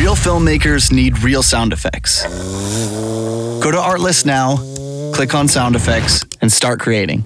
Real filmmakers need real sound effects. Go to Artlist now, click on sound effects, and start creating.